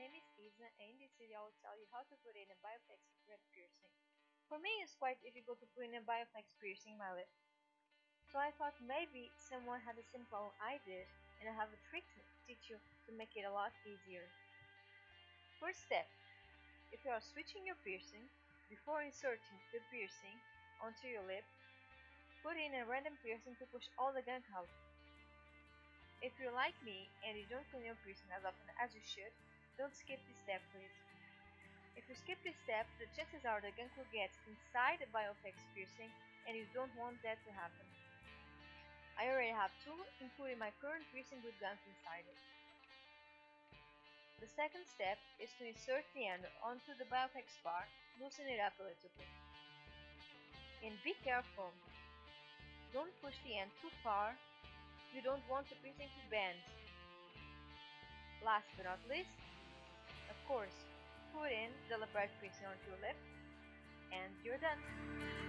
name is Isa and in this video I will tell you how to put in a Bioflex red piercing. For me it's quite difficult to put in a Bioflex piercing in my lip. So I thought maybe someone had a simple idea and I have a trick to teach you to make it a lot easier. First step, if you are switching your piercing, before inserting the piercing onto your lip, put in a random piercing to push all the gunk out. If you're like me and you don't clean your piercing as often as you should, don't skip this step please. If you skip this step, the chances are the gunk will get inside the Bioflex piercing and you don't want that to happen. I already have two, including my current piercing with gunk inside it. The second step is to insert the end onto the Bioflex bar, loosen it up a little bit. And be careful, don't push the end too far you don't want the piercing to bend. Last but not least, course, put in the labret piercing onto your lip and you're done.